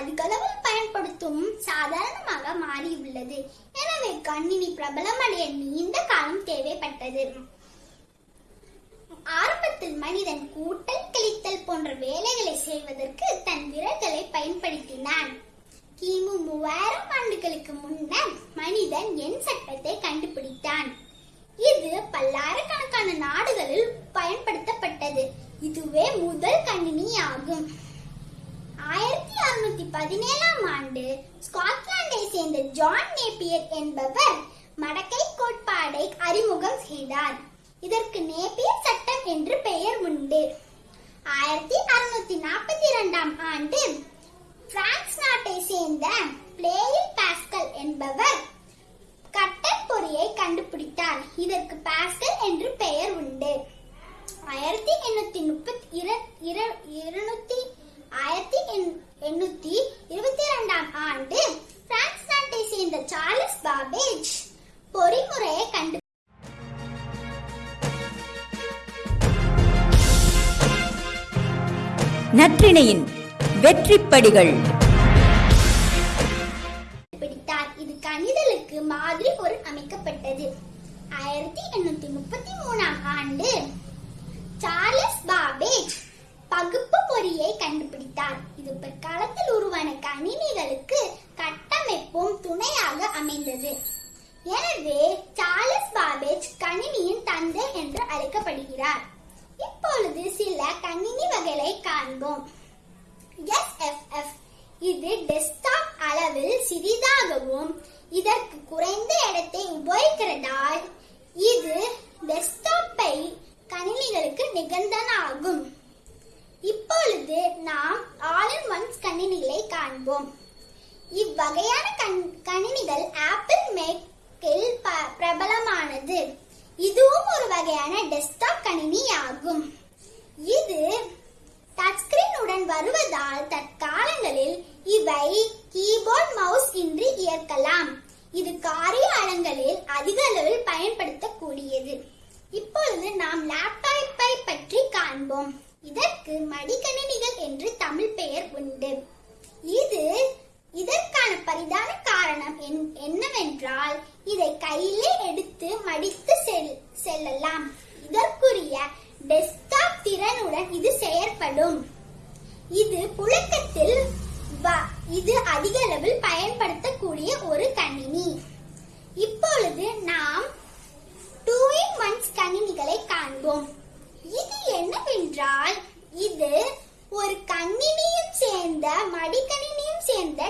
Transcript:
அதிகளவில் பயன்படுத்தும் சாதாரணமாக மாறியுள்ளது. எனவே கணினி பிரபலமடைய நீண்ட காலம் தேவைப்பட்டது. ஆரம்பத்தில் மனிதன் கூட்டல் கழித்தல் போன்ற வேலைகளை செய்வதற்கு தன் விரல்களை பயன்படுத்தினான். கிமு மூவாயிரம் ஆண்டுகளுக்கு முன்னர் மனிதன் எண் சட்டத்தை கண்டுபிடித்தான். இது பல்லாயிரம் பதினேழாம் ஆண்டு ஸ்காட்லாந்தை சேர்ந்த ஜான் நேப்பியர் என்பவர் மடக்கை கோட்பாடை அறிமுகம் செய்தார். இதற்கு நேப்பியர் சட்டம் என்று பெயர் உண்டு. ஆயிரத்தி அறுநூத்தி நாற்பத்தி இரண்டாம் ஆண்டு பிரான்ஸ் நாட்டை சேர்ந்த பிளேயில் பாஸ்கல் என்பவர் கட்டன் பொறியை கண்டுபிடித்தார். இதற்கு பாஸ்கல் என்று பெயர் உண்டு. ஆயிரத்தி எண்ணூத்தி முப்பத்தி இர- இர- இருநூத்தி நற்றிணையின் வெற்றிப்படிகள். பிடித்தார் இது கணிதலுக்கு மாதிரி பொருள் அமைக்கப்பட்டது. ஆயிரத்தி எண்ணூத்தி முப்பத்தி மூணாம் ஆண்டு சார்லஸ் பாபேஜ் பகுப்பு பொறியை கண்டுபிடித்தார். இது பிற்காலத்தில் உருவான கணினிகளுக்கு கட்டமைப்பும் துணையாக அமைந்தது. எனவே சார்லஸ் பாபேஜ் கணினியின் தந்தை என்று அழைக்கப்படுகிறார். இப்பொழுது சில கணினி வகைகளை காண்போம். SFF இது டெஸ்க்டாப் அளவில் சிறிதாகவும் இதற்கு குறைந்த இடத்தை உபயோகிக்கிறதால் இது டெஸ்க்டாப்பை கணினிகளுக்கு நிகழ்ந்தனாகும் இப்பொழுது நாம் ஆல் இன் ஒன்ஸ் கணினிகளை காண்போம். இவ்வகையான கண்- கணினிகள் ஆப்பிள் மேக்கில் ப- பிரபலமானது. இதுவும் ஒரு வகையான டெஸ்க்டாப் கணினி ஆகும் இது வருவதால் தற்காலங்களில் இவை கீபோர்ட் மவுஸ் இன்றி இயக்கலாம். இது காரியாலங்களில் அதிக அளவில் பயன்படுத்தக்கூடியது. இப்பொழுது நாம் லேப்டாப்பை பற்றி காண்போம். இதற்கு மடிக்கணினிகள் என்று தமிழ் பெயர் உண்டு. இது இதற்கான பரிதான காரணம் என்- என்னவென்றால் இதை கையிலே எடுத்து மடித்து செல்- செல்லலாம். இது அதிக அளவில் பயன்படுத்தக்கூடிய ஒரு கணினி. இப்பொழுது நாம் டூ இன் ஒன்ஸ் கணினிகளை காண்போம். இது என்னவென்றால் இது ஒரு கணினியும் சேர்ந்த மடிக்கணினியும் சேர்ந்த